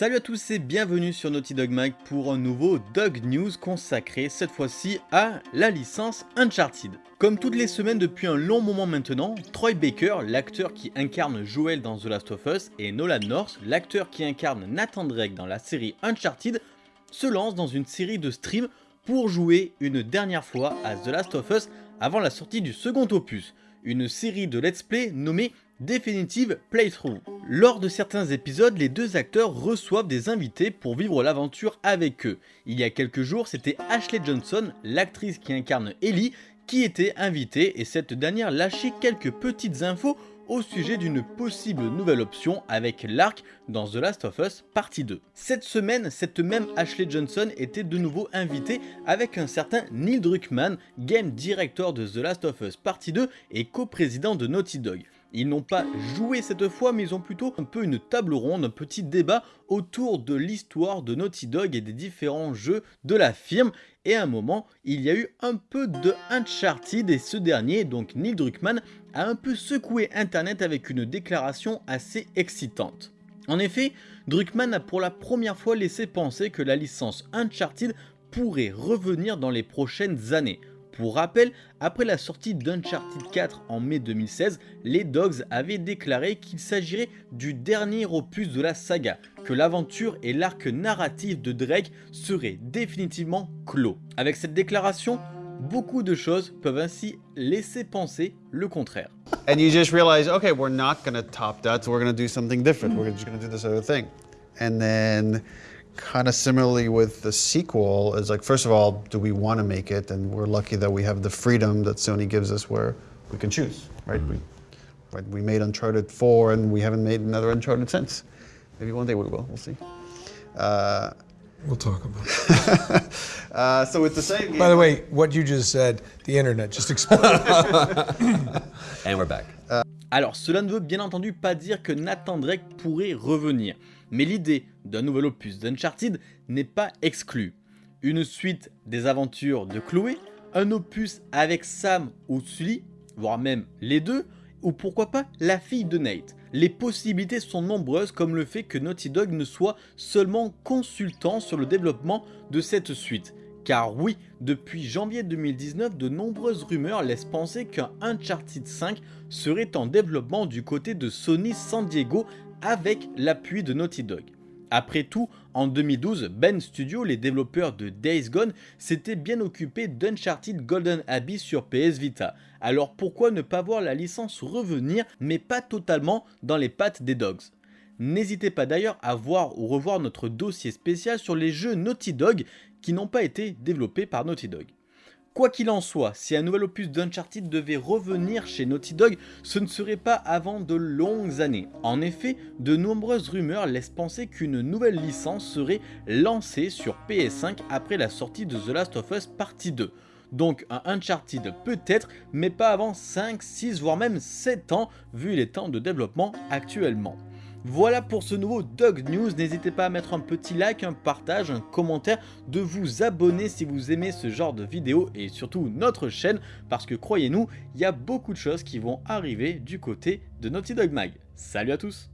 Salut à tous et bienvenue sur Naughty Dog Mag pour un nouveau Dog News consacré cette fois-ci à la licence Uncharted. Comme toutes les semaines depuis un long moment maintenant, Troy Baker, l'acteur qui incarne Joel dans The Last of Us, et Nolan North, l'acteur qui incarne Nathan Drake dans la série Uncharted, se lancent dans une série de streams pour jouer une dernière fois à The Last of Us avant la sortie du second opus, une série de let's play nommée Definitive Playthrough. Lors de certains épisodes, les deux acteurs reçoivent des invités pour vivre l'aventure avec eux. Il y a quelques jours, c'était Ashley Johnson, l'actrice qui incarne Ellie, qui était invitée et cette dernière lâchait quelques petites infos au sujet d'une possible nouvelle option avec l'arc dans The Last of Us partie 2. Cette semaine, cette même Ashley Johnson était de nouveau invitée avec un certain Neil Druckmann, game director de The Last of Us partie 2 et co-président de Naughty Dog. Ils n'ont pas joué cette fois, mais ils ont plutôt un peu une table ronde, un petit débat autour de l'histoire de Naughty Dog et des différents jeux de la firme. Et à un moment, il y a eu un peu de Uncharted et ce dernier, donc Neil Druckmann, a un peu secoué internet avec une déclaration assez excitante. En effet, Druckmann a pour la première fois laissé penser que la licence Uncharted pourrait revenir dans les prochaines années. Pour rappel, après la sortie d'Uncharted 4 en mai 2016, les Dogs avaient déclaré qu'il s'agirait du dernier opus de la saga, que l'aventure et l'arc narratif de Drake seraient définitivement clos. Avec cette déclaration, beaucoup de choses peuvent ainsi laisser penser le contraire. And you just realize, okay, we're not to top that, so we're to do something different. We're just to do this other thing. And then kind of similarly with the sequel is like, first of all, do we want to make it? And we're lucky that we have the freedom that Sony gives us where we can choose, right? We, right? we made Uncharted 4 and we haven't made another Uncharted since. Maybe one day we will, we'll see. Uh, We'll talk about it. uh, so it's the same game. By the way, what you just said, the internet just exploded. And we're back. Alors cela ne veut bien entendu pas dire que Nathan Drake pourrait revenir, mais l'idée d'un nouvel opus d'Uncharted n'est pas exclue. Une suite des aventures de Chloé, un opus avec Sam ou Sully, voire même les deux, ou pourquoi pas la fille de Nate. Les possibilités sont nombreuses comme le fait que Naughty Dog ne soit seulement consultant sur le développement de cette suite. Car oui, depuis janvier 2019, de nombreuses rumeurs laissent penser qu'un Uncharted 5 serait en développement du côté de Sony San Diego avec l'appui de Naughty Dog. Après tout, en 2012, Ben Studio, les développeurs de Days Gone, s'étaient bien occupés d'Uncharted Golden Abyss sur PS Vita. Alors pourquoi ne pas voir la licence revenir, mais pas totalement dans les pattes des Dogs? N'hésitez pas d'ailleurs à voir ou revoir notre dossier spécial sur les jeux Naughty Dog qui n'ont pas été développés par Naughty Dog. Quoi qu'il en soit, si un nouvel opus d'Uncharted devait revenir chez Naughty Dog, ce ne serait pas avant de longues années. En effet, de nombreuses rumeurs laissent penser qu'une nouvelle licence serait lancée sur PS5 après la sortie de The Last of Us Partie 2. Donc un Uncharted peut-être, mais pas avant 5, 6 voire même 7 ans vu les temps de développement actuellement. Voilà pour ce nouveau Dog News, n'hésitez pas à mettre un petit like, un partage, un commentaire, de vous abonner si vous aimez ce genre de vidéos et surtout notre chaîne parce que croyez-nous, il y a beaucoup de choses qui vont arriver du côté de Naughty Dog Mag. Salut à tous